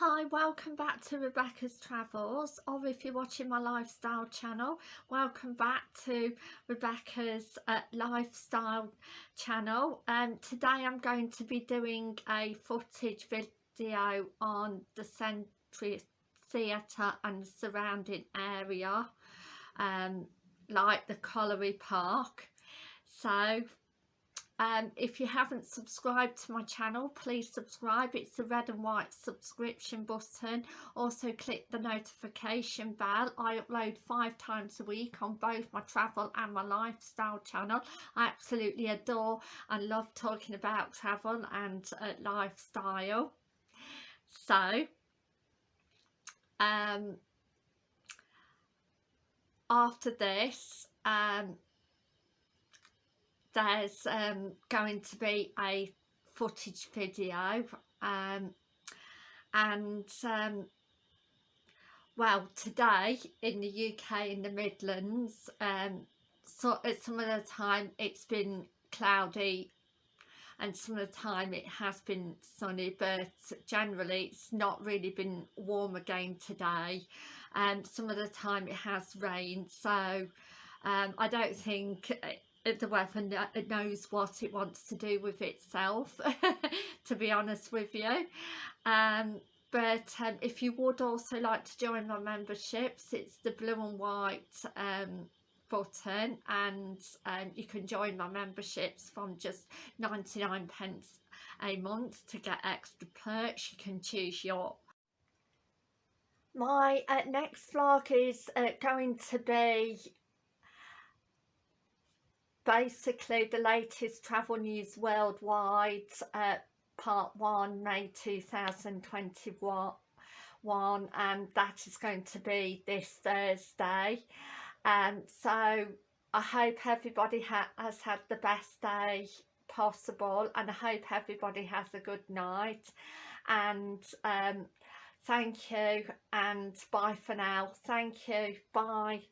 Hi, welcome back to Rebecca's Travels or if you're watching my lifestyle channel, welcome back to Rebecca's uh, lifestyle channel. Um, today I'm going to be doing a footage video on the Century Theatre and the surrounding area, um, like the Colliery Park. So um, if you haven't subscribed to my channel please subscribe. It's the red and white subscription button. Also click the notification bell. I upload five times a week on both my travel and my lifestyle channel. I absolutely adore and love talking about travel and uh, lifestyle. So um, after this um, there's um, going to be a footage video um, and um, well today in the UK in the Midlands um, so at some of the time it's been cloudy and some of the time it has been sunny but generally it's not really been warm again today. And some of the time it has rained so um, I don't think the weather knows what it wants to do with itself to be honest with you. Um, but um, if you would also like to join my memberships it's the blue and white um, button and um, you can join my memberships from just 99 pence a month to get extra perks. You can choose your my uh, next vlog is uh, going to be basically the latest travel news worldwide uh, part 1 May 2021 and that is going to be this Thursday. Um, so I hope everybody ha has had the best day possible and I hope everybody has a good night. And um, thank you and bye for now. Thank you. Bye